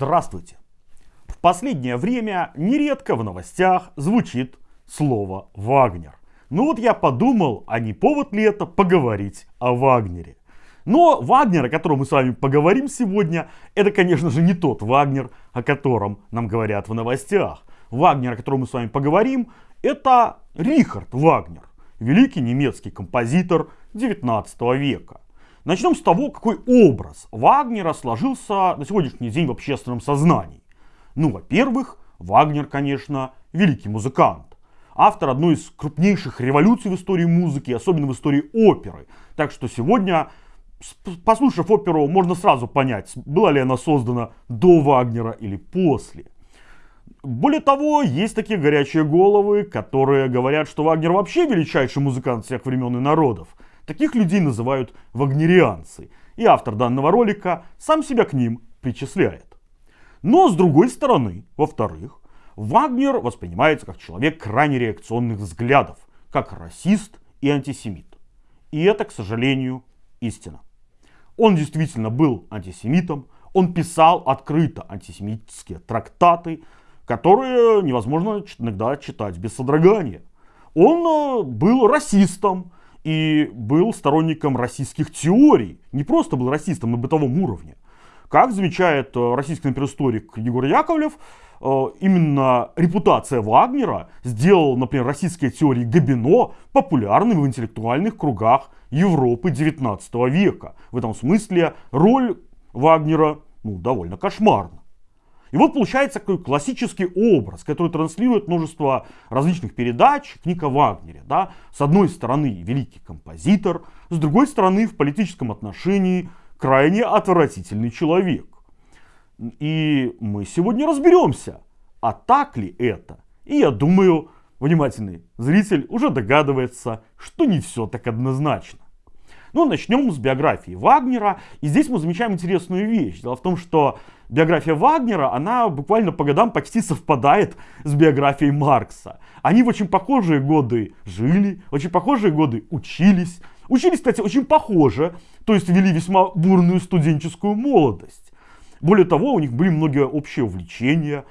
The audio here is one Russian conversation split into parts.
Здравствуйте! В последнее время нередко в новостях звучит слово «Вагнер». Ну вот я подумал, а не повод ли это поговорить о Вагнере. Но Вагнер, о котором мы с вами поговорим сегодня, это, конечно же, не тот Вагнер, о котором нам говорят в новостях. Вагнер, о котором мы с вами поговорим, это Рихард Вагнер, великий немецкий композитор 19 века. Начнем с того, какой образ Вагнера сложился на сегодняшний день в общественном сознании. Ну, во-первых, Вагнер, конечно, великий музыкант. Автор одной из крупнейших революций в истории музыки, особенно в истории оперы. Так что сегодня, послушав оперу, можно сразу понять, была ли она создана до Вагнера или после. Более того, есть такие горячие головы, которые говорят, что Вагнер вообще величайший музыкант всех времен и народов. Таких людей называют вагнерианцы. И автор данного ролика сам себя к ним причисляет. Но с другой стороны, во-вторых, Вагнер воспринимается как человек крайне реакционных взглядов, как расист и антисемит. И это, к сожалению, истина. Он действительно был антисемитом, он писал открыто антисемитские трактаты, которые невозможно иногда читать без содрогания. Он э, был расистом и был сторонником российских теорий. Не просто был расистом на бытовом уровне. Как замечает э, российский историк Егор Яковлев, э, именно репутация Вагнера сделала, например, российские теории Габино популярными в интеллектуальных кругах Европы 19 века. В этом смысле роль Вагнера ну, довольно кошмарна. И вот получается такой классический образ, который транслирует множество различных передач книга о Вагнере. Да? С одной стороны великий композитор, с другой стороны в политическом отношении крайне отвратительный человек. И мы сегодня разберемся, а так ли это. И я думаю, внимательный зритель уже догадывается, что не все так однозначно. Ну, начнем с биографии Вагнера. И здесь мы замечаем интересную вещь. Дело в том, что биография Вагнера, она буквально по годам почти совпадает с биографией Маркса. Они в очень похожие годы жили, очень похожие годы учились. Учились, кстати, очень похоже, то есть вели весьма бурную студенческую молодость. Более того, у них были многие общие увлечения,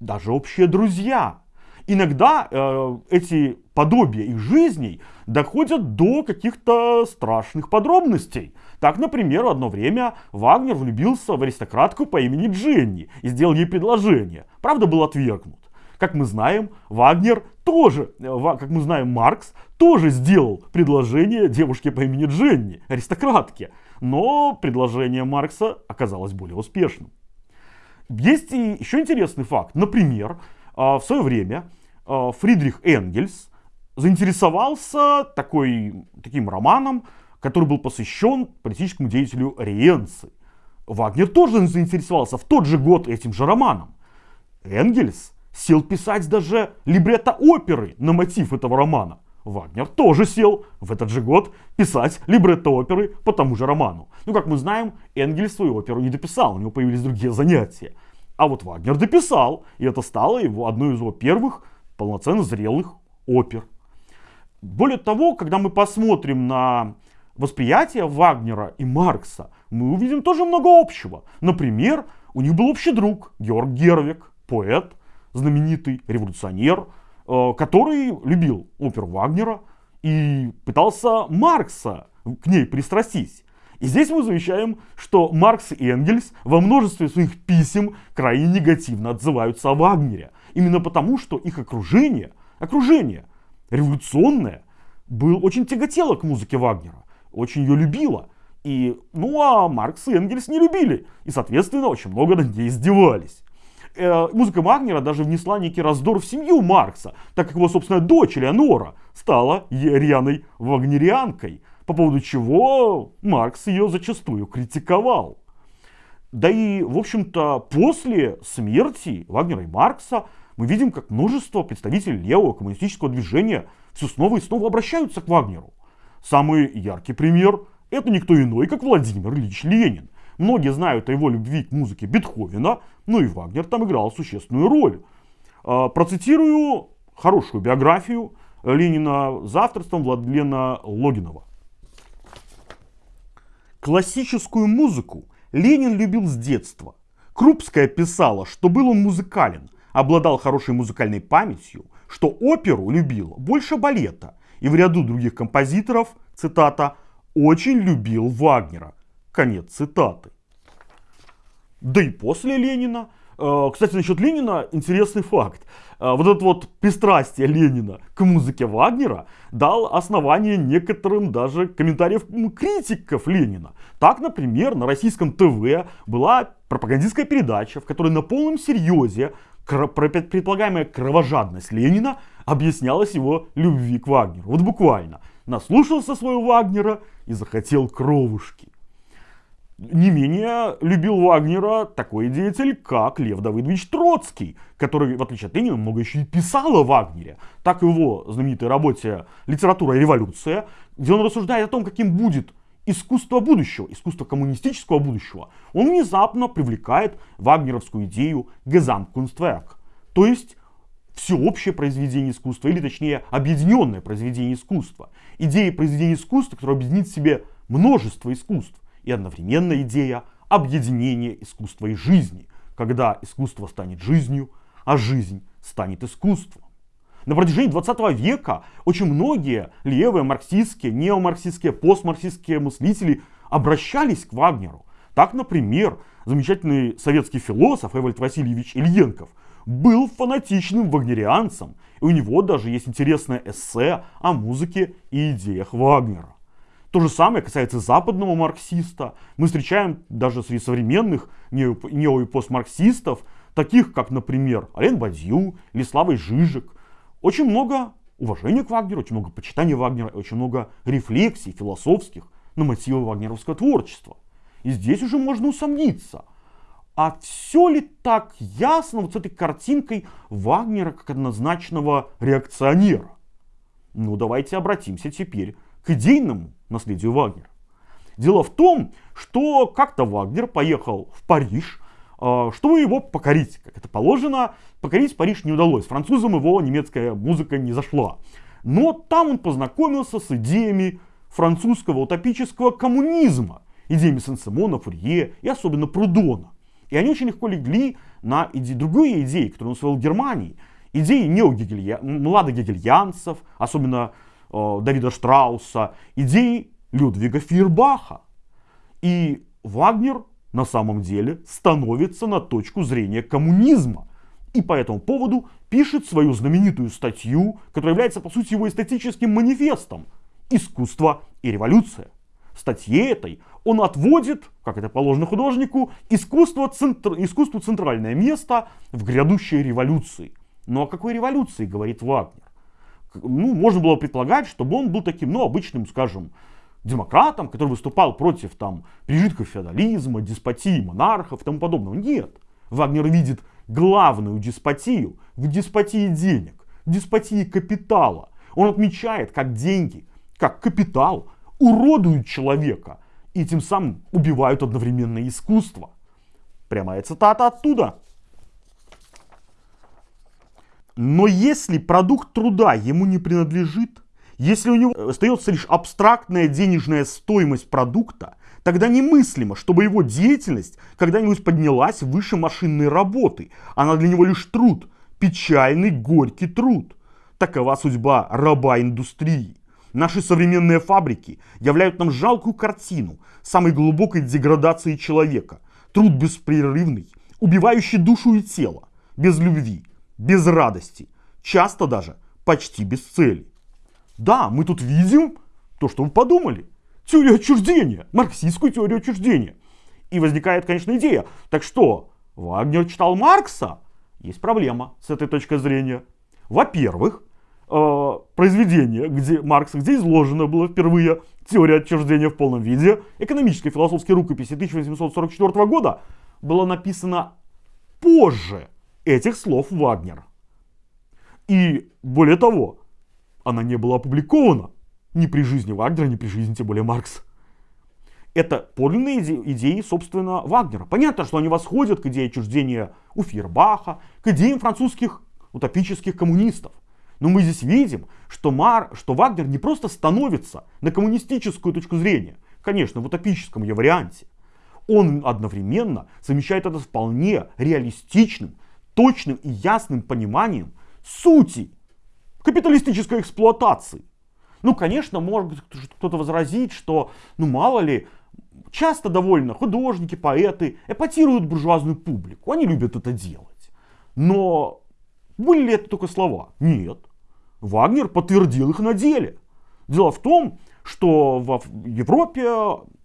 даже общие друзья. Иногда э, эти подобия их жизней доходят до каких-то страшных подробностей. Так, например, одно время Вагнер влюбился в аристократку по имени Дженни и сделал ей предложение. Правда, был отвергнут. Как мы знаем, Вагнер тоже, э, как мы знаем, Маркс тоже сделал предложение девушке по имени Дженни, аристократке. Но предложение Маркса оказалось более успешным. Есть и еще интересный факт. Например, а, в свое время а, Фридрих Энгельс заинтересовался такой, таким романом, который был посвящен политическому деятелю Риенци. Вагнер тоже заинтересовался в тот же год этим же романом. Энгельс сел писать даже либретто оперы на мотив этого романа. Вагнер тоже сел в этот же год писать либретто оперы по тому же роману. Ну, как мы знаем, Энгельс свою оперу не дописал, у него появились другие занятия. А вот Вагнер дописал, и это стало его одной из его первых полноценно зрелых опер. Более того, когда мы посмотрим на восприятие Вагнера и Маркса, мы увидим тоже много общего. Например, у них был общий друг Георг Гервик, поэт, знаменитый революционер, э, который любил оперу Вагнера и пытался Маркса к ней пристрастить. И здесь мы замечаем, что Маркс и Энгельс во множестве своих писем крайне негативно отзываются о Вагнере. Именно потому, что их окружение, окружение революционное, был очень тяготело к музыке Вагнера, очень ее любило. И, ну а Маркс и Энгельс не любили, и, соответственно, очень много над ней издевались. Э, музыка Вагнера даже внесла некий раздор в семью Маркса, так как его собственная дочь Элеонора стала рьяной вагнерианкой, по поводу чего Маркс ее зачастую критиковал. Да и, в общем-то, после смерти Вагнера и Маркса мы видим, как множество представителей левого коммунистического движения все снова и снова обращаются к Вагнеру. Самый яркий пример – это никто иной, как Владимир Ильич Ленин. Многие знают о его любви к музыке Бетховена, но и Вагнер там играл существенную роль. А, процитирую хорошую биографию Ленина за авторством Владлена Логинова. Классическую музыку Ленин любил с детства. Крупская писала, что был он музыкален, обладал хорошей музыкальной памятью, что оперу любил больше балета и в ряду других композиторов, цитата, очень любил Вагнера. Конец цитаты. Да и после Ленина Э, кстати, насчет Ленина интересный факт. Э, вот это вот пристрастие Ленина к музыке Вагнера дал основание некоторым даже комментариев критиков Ленина. Так, например, на российском ТВ была пропагандистская передача, в которой на полном серьезе предполагаемая кровожадность Ленина объяснялась его любви к Вагнеру. Вот буквально. Наслушался своего Вагнера и захотел кровушки. Не менее любил Вагнера такой деятель, как Лев Давыдович Троцкий, который, в отличие от Ленина, много еще и писал о Вагнере. Так его знаменитой работе «Литература и революция», где он рассуждает о том, каким будет искусство будущего, искусство коммунистического будущего, он внезапно привлекает вагнеровскую идею «Gesamtkunstwerk», то есть всеобщее произведение искусства, или точнее объединенное произведение искусства. Идея произведения искусства, которое объединит в себе множество искусств и одновременно идея объединения искусства и жизни, когда искусство станет жизнью, а жизнь станет искусством. На протяжении 20 века очень многие левые марксистские, неомарксистские, постмарксистские мыслители обращались к Вагнеру. Так, например, замечательный советский философ Эвальд Васильевич Ильенков был фанатичным вагнерианцем, и у него даже есть интересное эссе о музыке и идеях Вагнера. То же самое касается западного марксиста. Мы встречаем даже среди современных нео- и постмарксистов, таких как, например, Ален Бадью или Славой Жижик. Очень много уважения к Вагнеру, очень много почитания Вагнера, очень много рефлексий философских на мотивы вагнеровского творчества. И здесь уже можно усомниться, а все ли так ясно вот с этой картинкой Вагнера как однозначного реакционера? Ну давайте обратимся теперь к идейному наследию Вагнера. Дело в том, что как-то Вагнер поехал в Париж, чтобы его покорить. Как это положено, покорить Париж не удалось. Французам его немецкая музыка не зашла. Но там он познакомился с идеями французского утопического коммунизма, идеями Сен-Симона, Фурье и особенно Прудона. И они очень легко легли на иде... другие идеи, которые он усвоил в Германии. Идеи неогегелья... младогегельянцев, особенно Э, Давида Штрауса, идеи Людвига Фейербаха. И Вагнер на самом деле становится на точку зрения коммунизма. И по этому поводу пишет свою знаменитую статью, которая является по сути его эстетическим манифестом «Искусство и революция». В статье этой он отводит, как это положено художнику, искусство, центр, искусству центральное место в грядущей революции. Но о какой революции говорит Вагнер? ну, можно было предполагать, чтобы он был таким, ну, обычным, скажем, демократом, который выступал против там прижитков феодализма, деспотии монархов и тому подобного. Нет. Вагнер видит главную деспотию в деспотии денег, в деспотии капитала. Он отмечает, как деньги, как капитал уродуют человека и тем самым убивают одновременно искусство. Прямая цитата оттуда. Но если продукт труда ему не принадлежит, если у него остается лишь абстрактная денежная стоимость продукта, тогда немыслимо, чтобы его деятельность когда-нибудь поднялась выше машинной работы. Она для него лишь труд, печальный, горький труд. Такова судьба раба индустрии. Наши современные фабрики являют нам жалкую картину самой глубокой деградации человека. Труд беспрерывный, убивающий душу и тело, без любви, без радости, часто даже почти без цели. Да, мы тут видим то, что вы подумали. Теорию отчуждения, марксистскую теорию отчуждения. И возникает, конечно, идея. Так что, Вагнер читал Маркса? Есть проблема с этой точки зрения. Во-первых, э, произведение где, Маркса, где изложено было впервые теория отчуждения в полном виде, экономической философской рукописи 1844 года, было написано позже этих слов Вагнера. И более того, она не была опубликована ни при жизни Вагнера, ни при жизни тем более Маркса. Это подлинные идеи, собственно, Вагнера. Понятно, что они восходят к идее отчуждения у Фейербаха, к идеям французских утопических коммунистов. Но мы здесь видим, что, Мар, что Вагнер не просто становится на коммунистическую точку зрения, конечно, в утопическом ее варианте. он одновременно совмещает это с вполне реалистичным, точным и ясным пониманием сути капиталистической эксплуатации. Ну, конечно, может кто-то возразить, что, ну, мало ли, часто довольно художники, поэты эпатируют буржуазную публику. Они любят это делать. Но были ли это только слова? Нет. Вагнер подтвердил их на деле. Дело в том, что в Европе,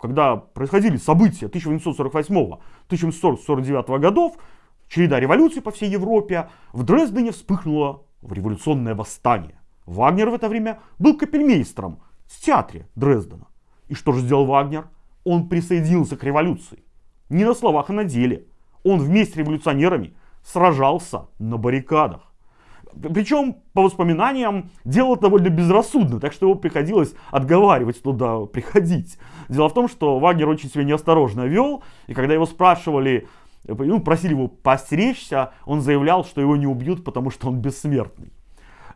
когда происходили события 1848-1849 годов, череда революций по всей Европе, в Дрездене вспыхнуло революционное восстание. Вагнер в это время был капельмейстером в театре Дрездена. И что же сделал Вагнер? Он присоединился к революции. Не на словах, а на деле. Он вместе с революционерами сражался на баррикадах. Причем, по воспоминаниям, делал довольно безрассудно, так что его приходилось отговаривать туда приходить. Дело в том, что Вагнер очень себя неосторожно вел, и когда его спрашивали, ну, просили его постеречься, он заявлял, что его не убьют, потому что он бессмертный.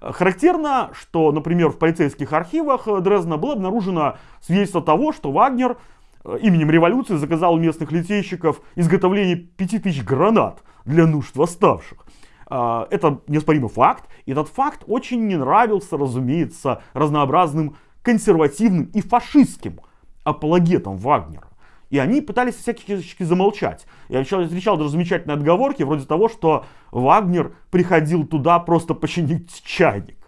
Характерно, что, например, в полицейских архивах Дрездена было обнаружено свидетельство того, что Вагнер э, именем революции заказал у местных литейщиков изготовление 5000 гранат для нужд восставших. Это неоспоримый факт. И этот факт очень не нравился, разумеется, разнообразным консервативным и фашистским апологетам Вагнера. И они пытались всячески замолчать. Я встречал даже замечательные отговорки, вроде того, что Вагнер приходил туда просто починить чайник.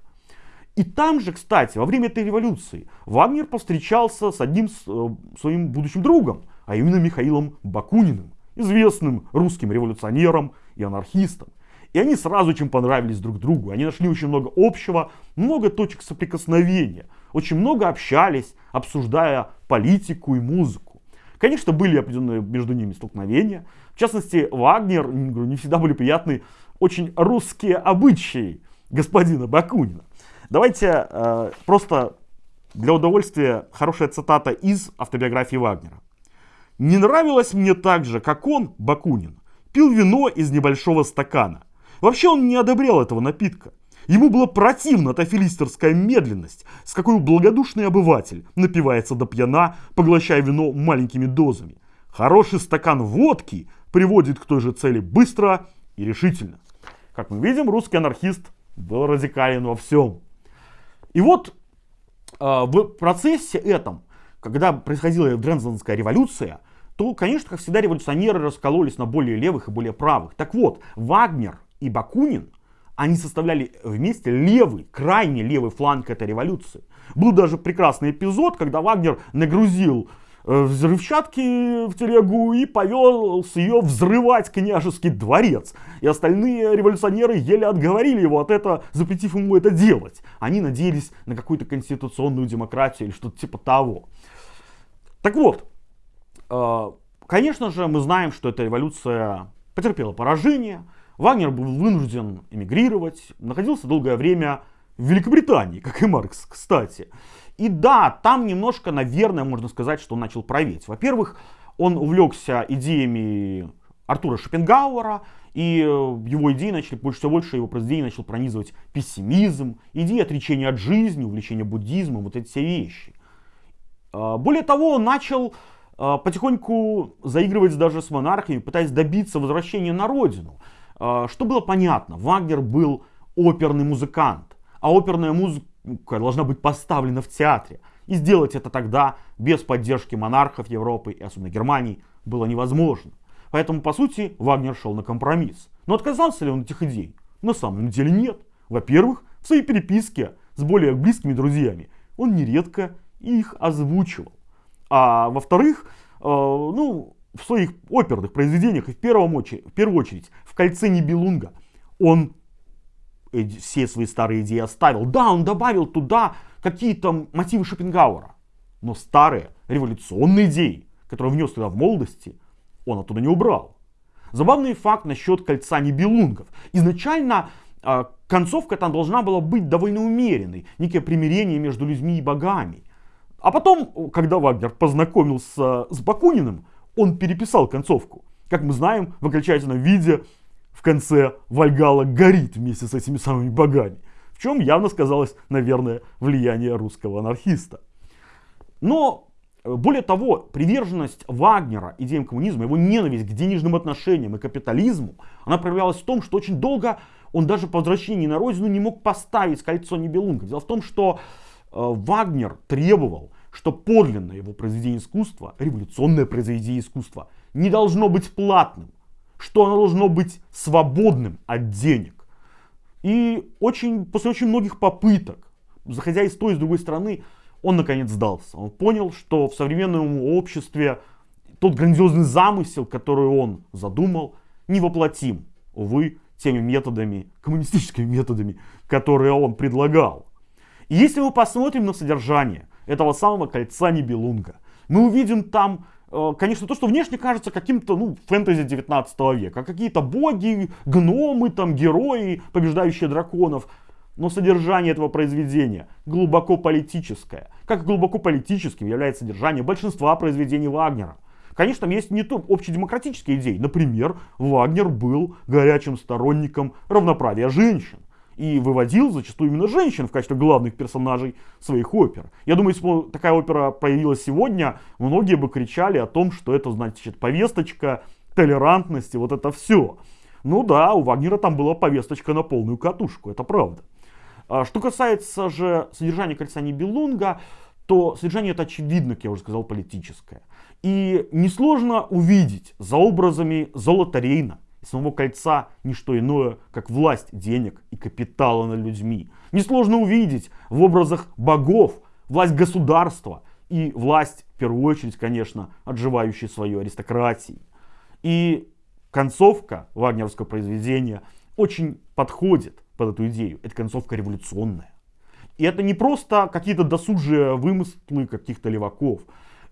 И там же, кстати, во время этой революции Вагнер повстречался с одним э, своим будущим другом, а именно Михаилом Бакуниным, известным русским революционером и анархистом. И они сразу очень понравились друг другу. Они нашли очень много общего, много точек соприкосновения. Очень много общались, обсуждая политику и музыку. Конечно, были определенные между ними столкновения. В частности, Вагнер, не всегда были приятны очень русские обычаи господина Бакунина. Давайте э, просто для удовольствия хорошая цитата из автобиографии Вагнера. «Не нравилось мне так же, как он, Бакунин, пил вино из небольшого стакана, Вообще он не одобрял этого напитка. Ему было противна та филистерская медленность, с какой благодушный обыватель напивается до пьяна, поглощая вино маленькими дозами. Хороший стакан водки приводит к той же цели быстро и решительно. Как мы видим, русский анархист был радикален во всем. И вот э, в процессе этом, когда происходила Дрензенская революция, то, конечно, как всегда, революционеры раскололись на более левых и более правых. Так вот, Вагнер и Бакунин, они составляли вместе левый, крайне левый фланг этой революции. Был даже прекрасный эпизод, когда Вагнер нагрузил э, взрывчатки в телегу и повелся ее взрывать княжеский дворец. И остальные революционеры еле отговорили его от этого, запретив ему это делать. Они надеялись на какую-то конституционную демократию или что-то типа того. Так вот, э, конечно же, мы знаем, что эта революция потерпела поражение. Вагнер был вынужден эмигрировать, находился долгое время в Великобритании, как и Маркс, кстати. И да, там немножко, наверное, можно сказать, что он начал править. Во-первых, он увлекся идеями Артура Шопенгауэра, и его идеи начали, больше всего больше его произведений начал пронизывать пессимизм, идеи отречения от жизни, увлечения буддизмом, вот эти все вещи. А, более того, он начал а, потихоньку заигрывать даже с монархами, пытаясь добиться возвращения на родину. А, что было понятно, Вагнер был оперный музыкант, а оперная музыка должна быть поставлена в театре. И сделать это тогда без поддержки монархов Европы и особенно Германии было невозможно. Поэтому, по сути, Вагнер шел на компромисс. Но отказался ли он от этих идей? На самом деле нет. Во-первых, в своей переписке с более близкими друзьями он нередко их озвучивал. А во-вторых, э, ну, в своих оперных произведениях и в, первом очередь, в первую очередь в «Кольце Нибелунга» он все свои старые идеи оставил. Да, он добавил туда какие-то мотивы Шопенгауэра, но старые революционные идеи, которые внес туда в молодости, он оттуда не убрал. Забавный факт насчет кольца Нибелунгов. Изначально э, концовка там должна была быть довольно умеренной, некое примирение между людьми и богами. А потом, когда Вагнер познакомился с Бакуниным, он переписал концовку. Как мы знаем, в окончательном виде в конце Вальгала горит вместе с этими самыми богами. В чем явно сказалось, наверное, влияние русского анархиста. Но более того, приверженность Вагнера идеям коммунизма, его ненависть к денежным отношениям и капитализму, она проявлялась в том, что очень долго он даже по возвращении на родину не мог поставить кольцо Нибелунга. Дело в том, что э, Вагнер требовал, что подлинное его произведение искусства, революционное произведение искусства, не должно быть платным, что оно должно быть свободным от денег. И очень, после очень многих попыток, заходя из той и с другой стороны, он наконец сдался. Он понял, что в современном обществе тот грандиозный замысел, который он задумал, невоплотим, увы, теми методами, коммунистическими методами, которые он предлагал. И если мы посмотрим на содержание этого самого кольца Нибелунга, мы увидим там, э, конечно, то, что внешне кажется каким-то, ну, фэнтези 19 века. Какие-то боги, гномы, там, герои, побеждающие драконов. Но содержание этого произведения глубоко политическое. Как глубоко политическим является содержание большинства произведений Вагнера. Конечно, там есть не то общедемократические идеи. Например, Вагнер был горячим сторонником равноправия женщин. И выводил зачастую именно женщин в качестве главных персонажей своих опер. Я думаю, если бы такая опера появилась сегодня, многие бы кричали о том, что это значит повесточка, толерантности, вот это все. Ну да, у Вагнера там была повесточка на полную катушку, это правда. А что касается же содержания кольца Нибелунга, то содержание это очевидно, как я уже сказал, политическое. И несложно увидеть за образами Золота Рейна и самого кольца не что иное, как власть денег и капитала над людьми. Несложно увидеть в образах богов власть государства и власть, в первую очередь, конечно, отживающей свою аристократии. И концовка вагнеровского произведения очень подходит под эту идею. Это концовка революционная. И это не просто какие-то досужие вымыслы каких-то леваков.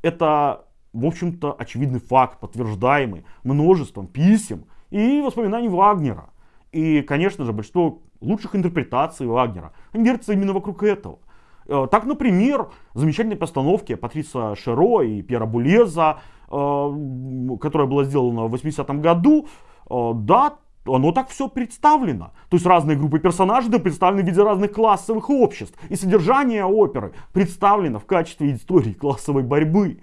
Это, в общем-то, очевидный факт, подтверждаемый множеством писем и воспоминаний Вагнера. И, конечно же, большинство лучших интерпретаций Вагнера, они именно вокруг этого. Э, так, например, замечательные постановки Патриса Шеро и Пьера Булеза, э, которая была сделана в 80-м году, э, да, оно так все представлено. То есть разные группы персонажей да, представлены в виде разных классовых обществ. И содержание оперы представлено в качестве истории классовой борьбы.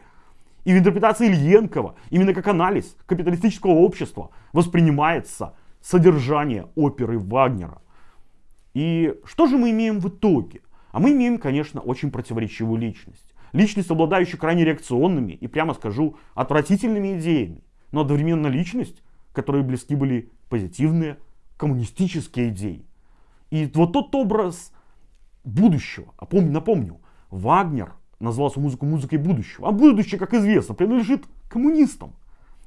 И в интерпретации Ильенкова, именно как анализ капиталистического общества, воспринимается содержание оперы Вагнера. И что же мы имеем в итоге? А мы имеем, конечно, очень противоречивую личность. Личность, обладающая крайне реакционными и, прямо скажу, отвратительными идеями. Но одновременно личность, которые близки были позитивные коммунистические идеи. И вот тот образ будущего, а помню, напомню, Вагнер назвал музыку музыкой будущего. А будущее, как известно, принадлежит коммунистам.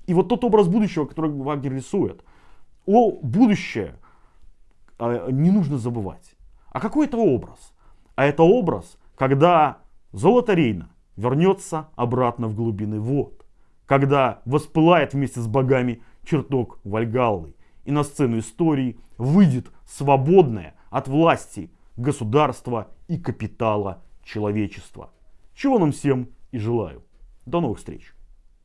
И вот тот образ будущего, который Вагнер рисует, о будущее э, не нужно забывать. А какой это образ? А это образ, когда золото Рейна вернется обратно в глубины вод. Когда воспылает вместе с богами чертог Вальгаллы и на сцену истории выйдет свободное от власти государства и капитала человечества. Чего нам всем и желаю. До новых встреч!